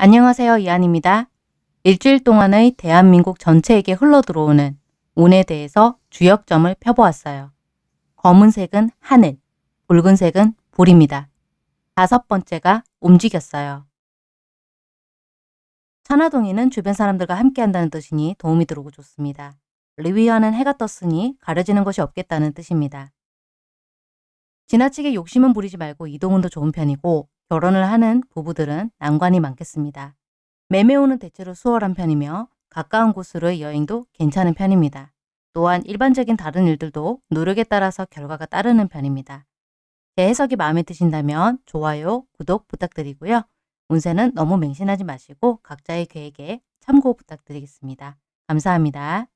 안녕하세요. 이한입니다. 일주일 동안의 대한민국 전체에게 흘러들어오는 운에 대해서 주역점을 펴보았어요. 검은색은 하늘, 붉은색은 불입니다. 다섯 번째가 움직였어요. 천하동이는 주변 사람들과 함께한다는 뜻이니 도움이 들어오고 좋습니다. 리위아는 해가 떴으니 가려지는 것이 없겠다는 뜻입니다. 지나치게 욕심은 부리지 말고 이동운도 좋은 편이고 결혼을 하는 부부들은 난관이 많겠습니다. 매매운은 대체로 수월한 편이며 가까운 곳으로의 여행도 괜찮은 편입니다. 또한 일반적인 다른 일들도 노력에 따라서 결과가 따르는 편입니다. 제 해석이 마음에 드신다면 좋아요, 구독 부탁드리고요. 운세는 너무 맹신하지 마시고 각자의 계획에 참고 부탁드리겠습니다. 감사합니다.